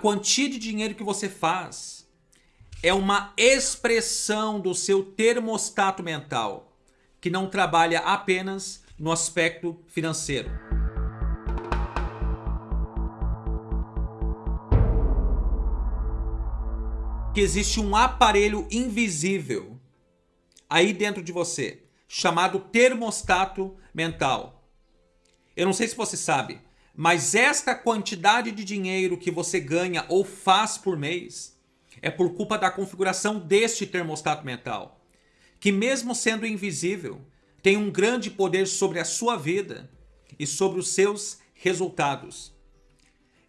quantia de dinheiro que você faz é uma expressão do seu termostato mental, que não trabalha apenas no aspecto financeiro. Que existe um aparelho invisível aí dentro de você, chamado termostato mental. Eu não sei se você sabe, mas esta quantidade de dinheiro que você ganha ou faz por mês é por culpa da configuração deste termostato mental, que mesmo sendo invisível, tem um grande poder sobre a sua vida e sobre os seus resultados.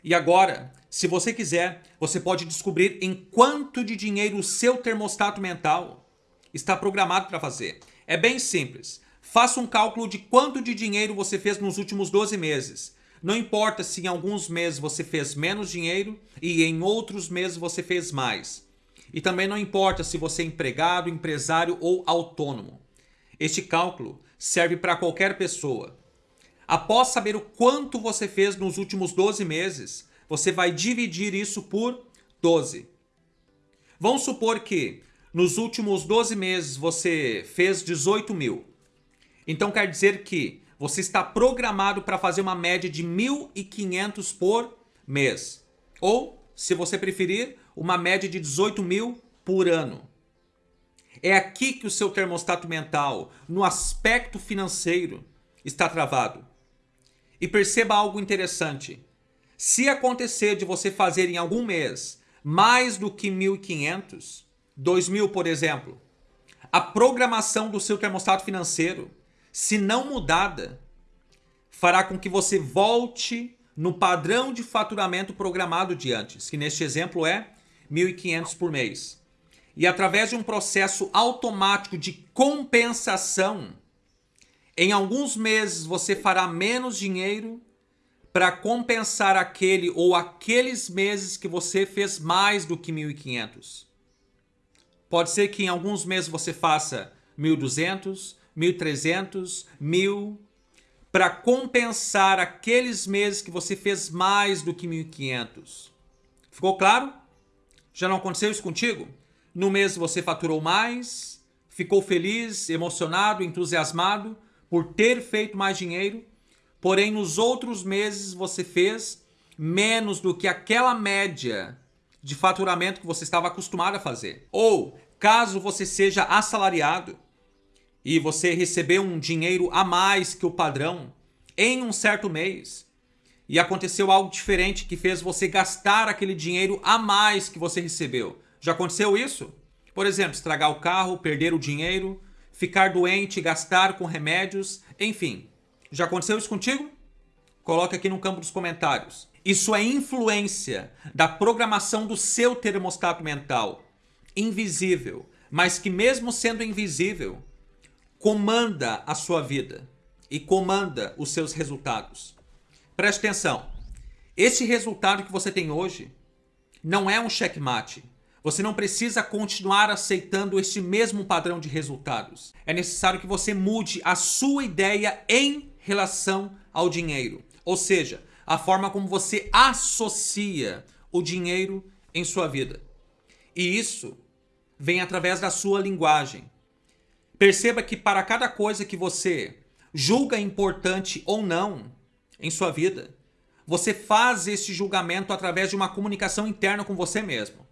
E agora, se você quiser, você pode descobrir em quanto de dinheiro o seu termostato mental está programado para fazer. É bem simples. Faça um cálculo de quanto de dinheiro você fez nos últimos 12 meses não importa se em alguns meses você fez menos dinheiro e em outros meses você fez mais. E também não importa se você é empregado, empresário ou autônomo. Este cálculo serve para qualquer pessoa. Após saber o quanto você fez nos últimos 12 meses, você vai dividir isso por 12. Vamos supor que nos últimos 12 meses você fez 18 mil. Então quer dizer que você está programado para fazer uma média de 1.500 por mês. Ou, se você preferir, uma média de 18 mil por ano. É aqui que o seu termostato mental, no aspecto financeiro, está travado. E perceba algo interessante. Se acontecer de você fazer em algum mês mais do que 1.500, 2.000 por exemplo, a programação do seu termostato financeiro se não mudada, fará com que você volte no padrão de faturamento programado de antes, que neste exemplo é 1.500 por mês. E através de um processo automático de compensação, em alguns meses você fará menos dinheiro para compensar aquele ou aqueles meses que você fez mais do que 1.500. Pode ser que em alguns meses você faça 1.200, 1.300, 1.000, para compensar aqueles meses que você fez mais do que 1.500. Ficou claro? Já não aconteceu isso contigo? No mês você faturou mais, ficou feliz, emocionado, entusiasmado por ter feito mais dinheiro, porém nos outros meses você fez menos do que aquela média de faturamento que você estava acostumado a fazer. Ou, caso você seja assalariado, e você recebeu um dinheiro a mais que o padrão em um certo mês e aconteceu algo diferente que fez você gastar aquele dinheiro a mais que você recebeu. Já aconteceu isso? Por exemplo, estragar o carro, perder o dinheiro, ficar doente, gastar com remédios, enfim. Já aconteceu isso contigo? Coloque aqui no campo dos comentários. Isso é influência da programação do seu termostato mental, invisível, mas que mesmo sendo invisível, comanda a sua vida e comanda os seus resultados. Preste atenção. Esse resultado que você tem hoje não é um checkmate. Você não precisa continuar aceitando este mesmo padrão de resultados. É necessário que você mude a sua ideia em relação ao dinheiro. Ou seja, a forma como você associa o dinheiro em sua vida. E isso vem através da sua linguagem. Perceba que para cada coisa que você julga importante ou não em sua vida, você faz esse julgamento através de uma comunicação interna com você mesmo,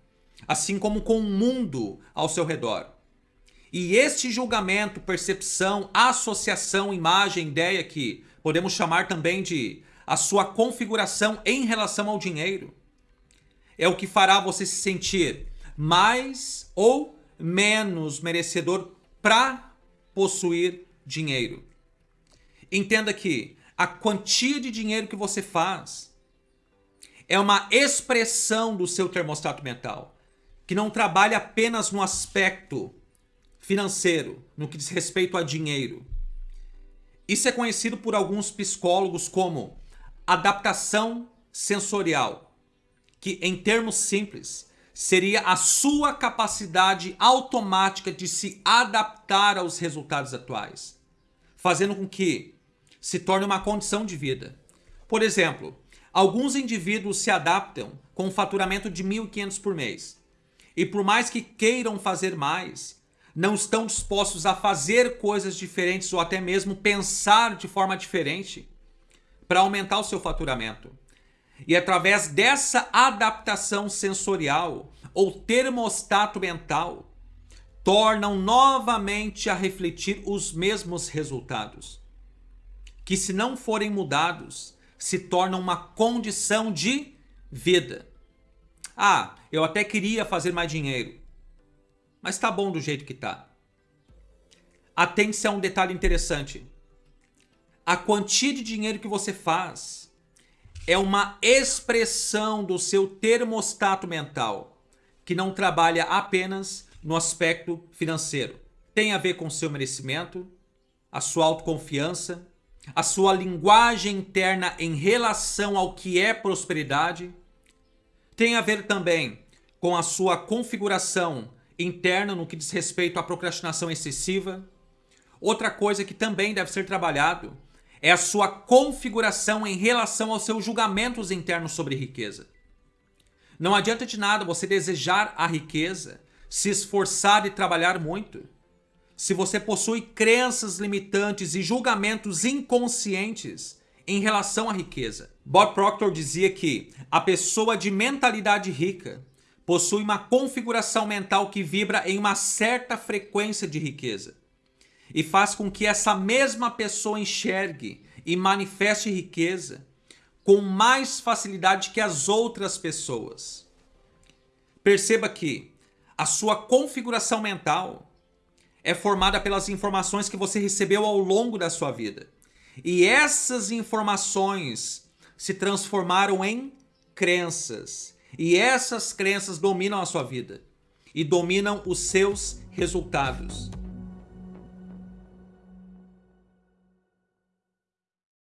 assim como com o mundo ao seu redor. E este julgamento, percepção, associação, imagem, ideia que podemos chamar também de a sua configuração em relação ao dinheiro, é o que fará você se sentir mais ou menos merecedor para possuir dinheiro. Entenda que a quantia de dinheiro que você faz é uma expressão do seu termostato mental, que não trabalha apenas no aspecto financeiro, no que diz respeito a dinheiro. Isso é conhecido por alguns psicólogos como adaptação sensorial, que em termos simples seria a sua capacidade automática de se adaptar aos resultados atuais, fazendo com que se torne uma condição de vida. Por exemplo, Alguns indivíduos se adaptam com um faturamento de 1.500 por mês. E por mais que queiram fazer mais, não estão dispostos a fazer coisas diferentes ou até mesmo pensar de forma diferente para aumentar o seu faturamento. E através dessa adaptação sensorial ou termostato mental, tornam novamente a refletir os mesmos resultados, que se não forem mudados, se tornam uma condição de vida. Ah, eu até queria fazer mais dinheiro, mas tá bom do jeito que tá. Atente-se a um detalhe interessante. A quantia de dinheiro que você faz é uma expressão do seu termostato mental, que não trabalha apenas no aspecto financeiro. Tem a ver com seu merecimento, a sua autoconfiança, a sua linguagem interna em relação ao que é prosperidade. Tem a ver também com a sua configuração interna no que diz respeito à procrastinação excessiva. Outra coisa que também deve ser trabalhado é a sua configuração em relação aos seus julgamentos internos sobre riqueza. Não adianta de nada você desejar a riqueza, se esforçar e trabalhar muito. Se você possui crenças limitantes e julgamentos inconscientes em relação à riqueza. Bob Proctor dizia que a pessoa de mentalidade rica possui uma configuração mental que vibra em uma certa frequência de riqueza e faz com que essa mesma pessoa enxergue e manifeste riqueza com mais facilidade que as outras pessoas. Perceba que a sua configuração mental é formada pelas informações que você recebeu ao longo da sua vida. E essas informações se transformaram em crenças. E essas crenças dominam a sua vida e dominam os seus resultados.